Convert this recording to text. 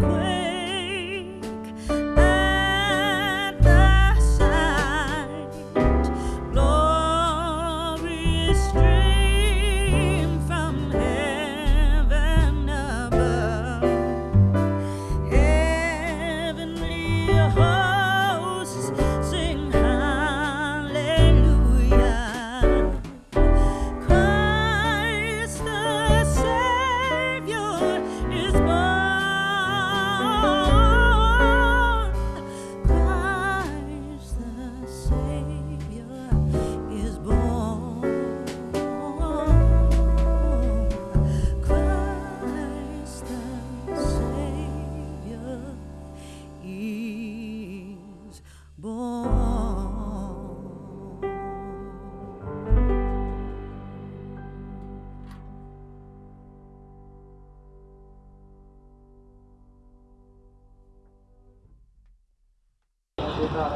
quit 감사합니다.